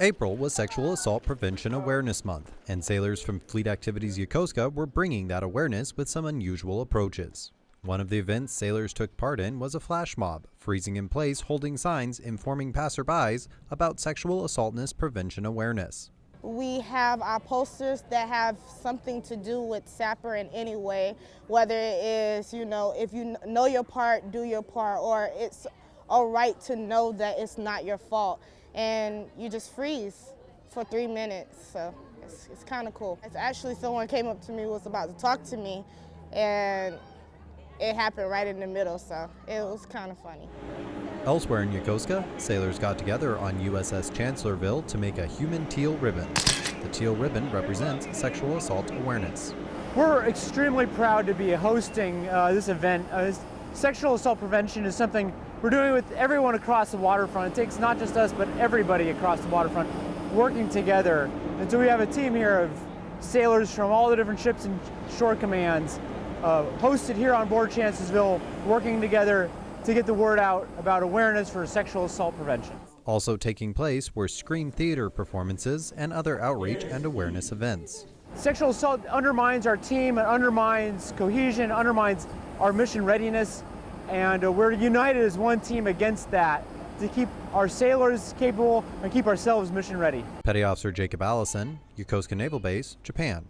April was Sexual Assault Prevention Awareness Month, and sailors from Fleet Activities Yokosuka were bringing that awareness with some unusual approaches. One of the events sailors took part in was a flash mob, freezing in place holding signs informing passerbys about sexual assaultness prevention awareness. We have our posters that have something to do with SAPR in any way, whether it is, you know, if you know your part, do your part, or it's a right to know that it's not your fault and you just freeze for three minutes. So it's, it's kind of cool. It's actually someone came up to me, was about to talk to me, and it happened right in the middle, so it was kind of funny. Elsewhere in Yokosuka, sailors got together on USS Chancellorsville to make a human teal ribbon. The teal ribbon represents sexual assault awareness. We're extremely proud to be hosting uh, this event. Uh, sexual assault prevention is something we're doing with everyone across the waterfront. It takes not just us, but everybody across the waterfront working together. And so we have a team here of sailors from all the different ships and shore commands uh, hosted here on board Chancellorsville, working together to get the word out about awareness for sexual assault prevention. Also taking place were screen theater performances and other outreach and awareness events. Sexual assault undermines our team, it undermines cohesion, undermines our mission readiness, and uh, we're united as one team against that to keep our sailors capable and keep ourselves mission ready. Petty Officer Jacob Allison, Yokosuka Naval Base, Japan.